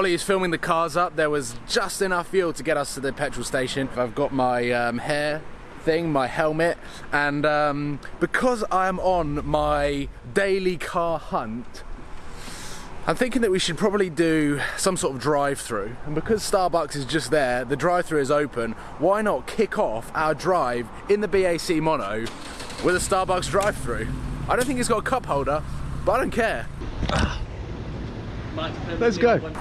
Ollie is filming the cars up. There was just enough fuel to get us to the petrol station. I've got my um, hair thing, my helmet, and um, because I'm on my daily car hunt, I'm thinking that we should probably do some sort of drive-through. And because Starbucks is just there, the drive-through is open, why not kick off our drive in the BAC Mono with a Starbucks drive-through? I don't think it's got a cup holder, but I don't care. Let's go.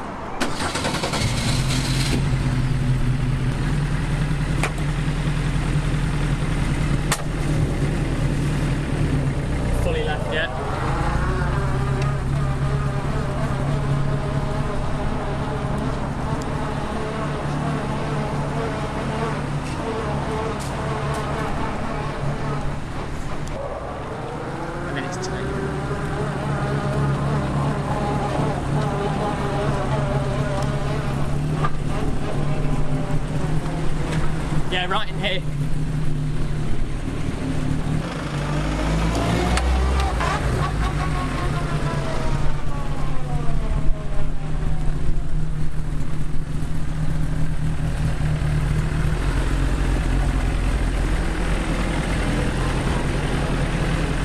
Left yet. Yeah, right in here.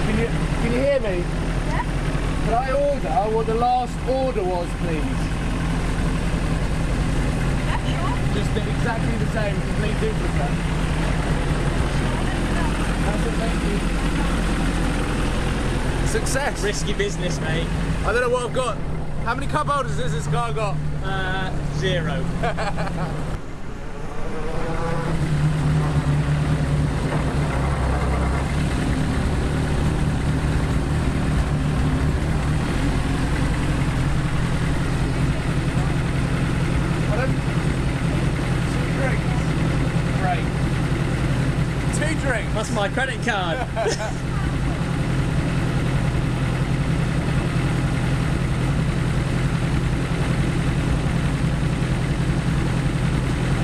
Can you, can you hear me? Yeah. I order what the last order was, please? Sure. Just exactly the same, complete duplicate. That's it, thank you. Success. Risky business, mate. I don't know what I've got. How many cup holders has this car got? Uh, zero. I don't... Two drinks. Great. Two drinks. That's my credit card.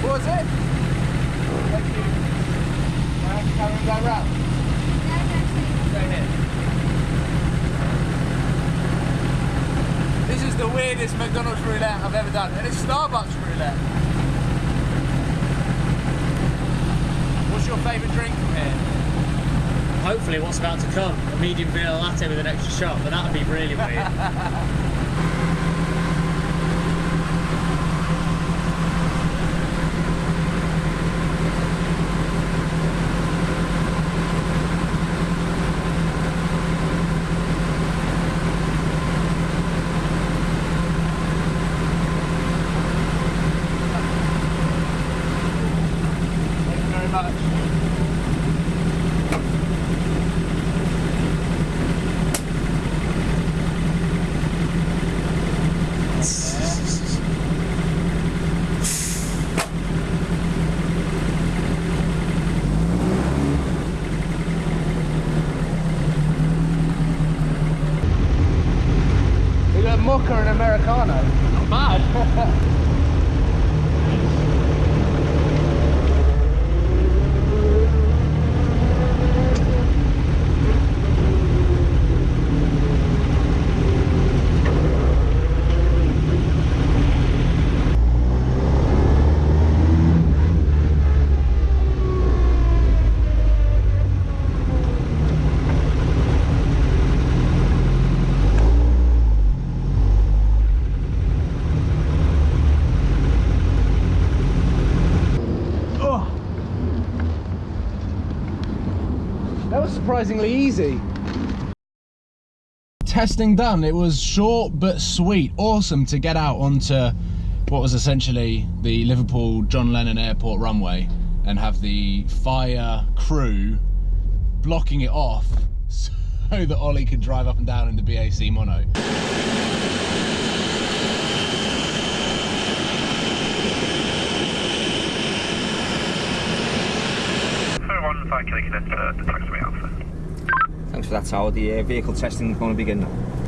What was it? Thank you. I have to that round. This is the weirdest McDonald's roulette I've ever done, and it's Starbucks roulette. Hopefully, what's about to come, a medium vanilla latte with an extra shot, but that would be really weird. Thank you very much. We got a mocha and americano. Not bad. That was surprisingly easy. Testing done. It was short but sweet. Awesome to get out onto what was essentially the Liverpool John Lennon Airport runway and have the fire crew blocking it off so that Ollie could drive up and down in the BAC mono. For the taxiway Alpha. Thanks for that, Howard. The uh, vehicle testing is going to begin now.